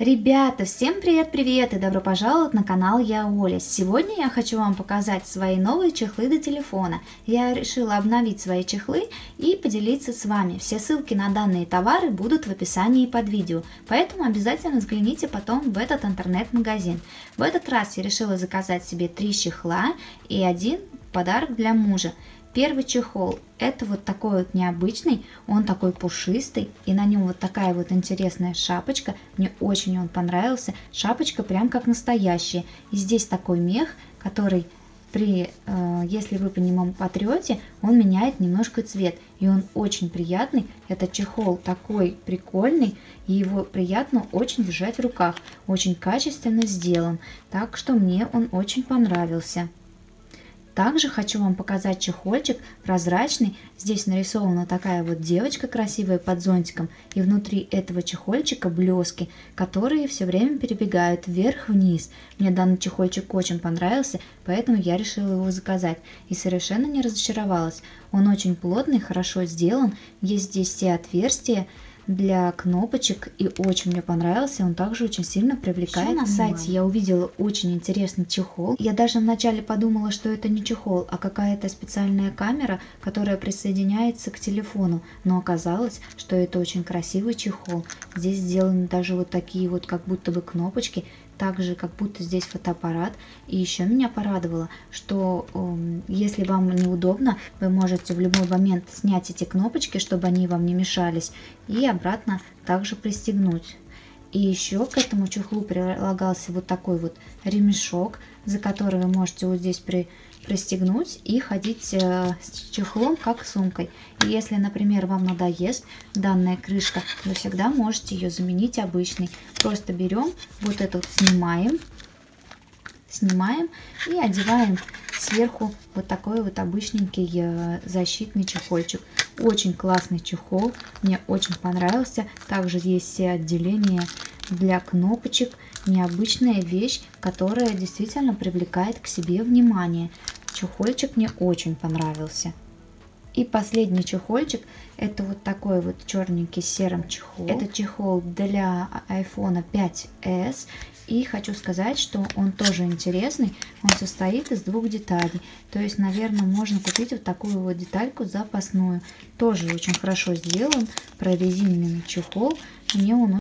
Ребята, всем привет-привет и добро пожаловать на канал Я Оля. Сегодня я хочу вам показать свои новые чехлы до телефона. Я решила обновить свои чехлы и поделиться с вами. Все ссылки на данные товары будут в описании под видео, поэтому обязательно взгляните потом в этот интернет-магазин. В этот раз я решила заказать себе три чехла и один подарок для мужа. Первый чехол, это вот такой вот необычный, он такой пушистый, и на нем вот такая вот интересная шапочка, мне очень он понравился, шапочка прям как настоящая, и здесь такой мех, который при, э, если вы по нему потрете, он меняет немножко цвет, и он очень приятный, этот чехол такой прикольный, и его приятно очень держать в руках, очень качественно сделан, так что мне он очень понравился. Также хочу вам показать чехольчик прозрачный. Здесь нарисована такая вот девочка красивая под зонтиком. И внутри этого чехольчика блески, которые все время перебегают вверх-вниз. Мне данный чехольчик очень понравился, поэтому я решила его заказать. И совершенно не разочаровалась. Он очень плотный, хорошо сделан. Есть здесь все отверстия для кнопочек и очень мне понравился, он также очень сильно привлекает. на сайте я увидела очень интересный чехол. Я даже вначале подумала, что это не чехол, а какая-то специальная камера, которая присоединяется к телефону, но оказалось, что это очень красивый чехол. Здесь сделаны даже вот такие вот как будто бы кнопочки, также как будто здесь фотоаппарат. И еще меня порадовало, что э, если вам неудобно, вы можете в любой момент снять эти кнопочки, чтобы они вам не мешались, и обратно также пристегнуть. И еще к этому чехлу прилагался вот такой вот ремешок, за который вы можете вот здесь при, пристегнуть и ходить э, с чехлом как сумкой. И если, например, вам надоест данная крышка, вы всегда можете ее заменить обычной. Просто берем вот этот снимаем, снимаем и одеваем сверху вот такой вот обычненький э, защитный чехольчик. Очень классный чехол, мне очень понравился. Также есть все отделения для кнопочек. Необычная вещь, которая действительно привлекает к себе внимание. Чехольчик мне очень понравился. И последний чехольчик, это вот такой вот черненький серым чехол. Это чехол для iPhone 5s. И хочу сказать, что он тоже интересный. Он состоит из двух деталей. То есть, наверное, можно купить вот такую вот детальку запасную. Тоже очень хорошо сделан, прорезиненный чехол. Мне он